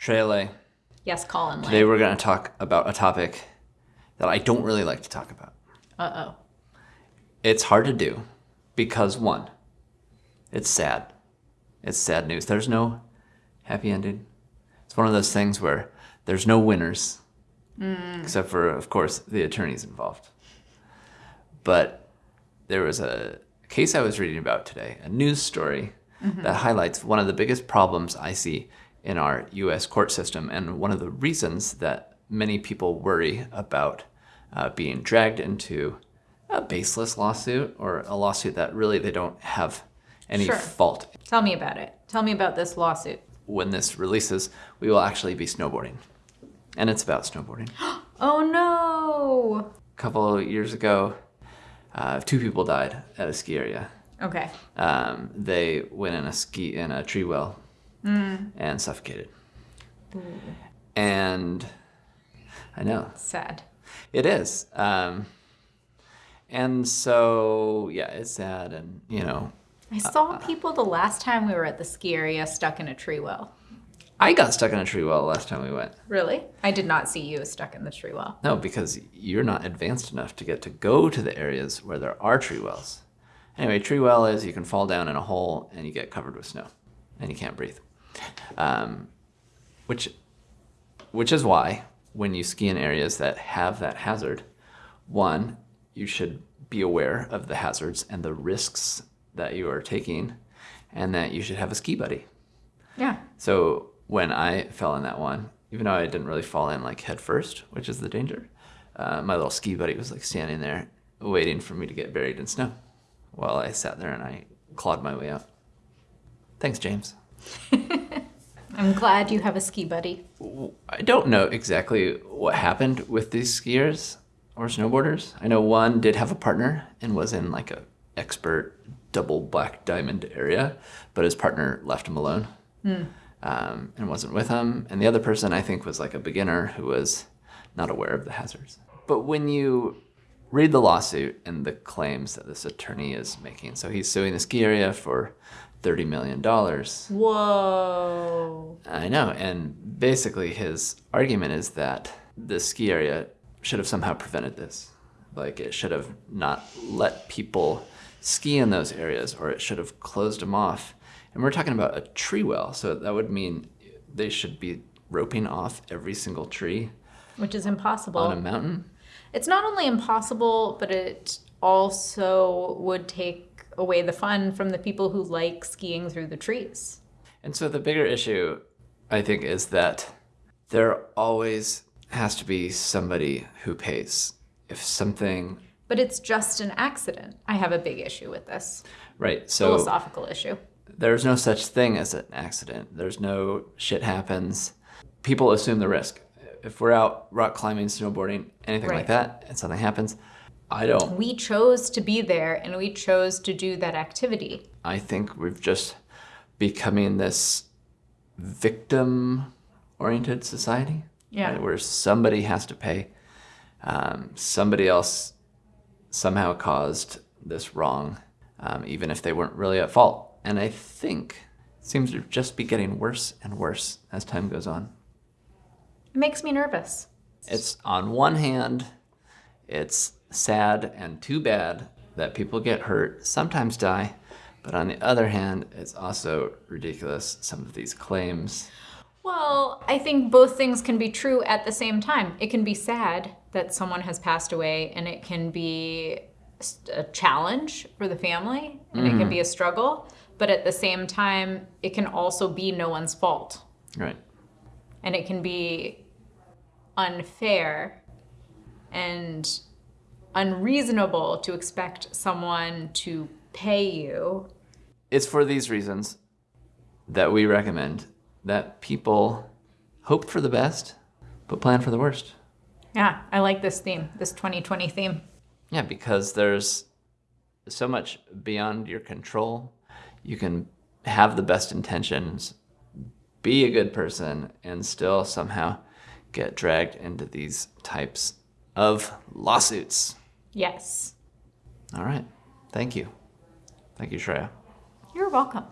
Shreya Yes, Colin. Today we're going to talk about a topic that I don't really like to talk about. Uh oh. It's hard to do because one, it's sad. It's sad news. There's no happy ending. It's one of those things where there's no winners, except for, of course, the attorneys involved. But there was a case I was reading about today, a news story that highlights one of the biggest problems I see in our US court system and one of the reasons that many people worry about uh, being dragged into a baseless lawsuit or a lawsuit that really they don't have any Sure. fault. Tell me about it. Tell me about this lawsuit. When this releases, we will actually be snowboarding. And it's about snowboarding. Oh no. A couple of years ago, uh, two people died at a ski area. Okay. Um, they went in a ski in a tree well and suffocated. And I know Sad. it is. Um, and so yeah, it's sad, and you know, I saw people the last time we were at the ski area stuck in a tree well. I got stuck in a tree well last time we went. Really? I did not see you stuck in the tree well. No, because you're not advanced enough to get to go to the areas where there are tree wells. Anyway, tree well is you can fall down in a hole and you get covered with snow, and you can't breathe. Um, which, which is why when you ski in areas that have that hazard, one, you should be aware of the hazards and the risks that you are taking, and that you should have a ski buddy. Yeah. So when I fell in that one, even though I didn't really fall in like head first, which is the danger, uh, my little ski buddy was like standing there waiting for me to get buried in snow while I sat there and I clawed my way out. Thanks, James. I'm glad you have a ski buddy. I don't know exactly what happened with these skiers or snowboarders. I know one did have a partner and was in like a expert double black diamond area, but his partner left him alone um, and wasn't with him. And the other person I think was like a beginner who was not aware of the hazards. But when you read the lawsuit and the claims that this attorney is making, so he's suing the ski area for $30 million. Whoa. Know, and basically his argument is that the ski area should have somehow prevented this. Like it should have not let people ski in those areas, or it should have closed them off. And we're talking about a tree well, so that would mean they should be roping off every single tree Which is impossible. on a mountain. It's not only impossible, but it also would take away the fun from the people who like skiing through the trees. And so the bigger issue, I think, is that there always has to be somebody who pays. If something, But it's just an accident. I have a big issue with this right? So philosophical issue. there's no such thing as an accident. There's no shit happens. People assume the risk. If we're out rock climbing, snowboarding, anything Right. like that, and something happens, I don't. We chose to be there and we chose to do that activity. I think we've just becoming this victim-oriented society. Yeah. right, Where somebody has to pay. Um, somebody else somehow caused this wrong, um, even if they weren't really at fault. And I think it seems to just be getting worse and worse as time goes on. It makes me nervous. It's on one hand, it's sad and too bad that people get hurt, sometimes die. But on the other hand, it's also ridiculous, some of these claims. Well, I think both things can be true at the same time. It can be sad that someone has passed away, and it can be a challenge for the family, and it can mm-hmm. be a struggle. But at the same time, it can also be no one's fault, Right. and it can be unfair and unreasonable to expect someone to pay you. It's for these reasons that we recommend that people hope for the best, but plan for the worst. Yeah, I like this theme, this 2020 theme. Yeah, because there's so much beyond your control. You can have the best intentions, be a good person, and still somehow get dragged into these types of lawsuits. Yes. All right. Thank you. Thank you, Shreya. You're welcome.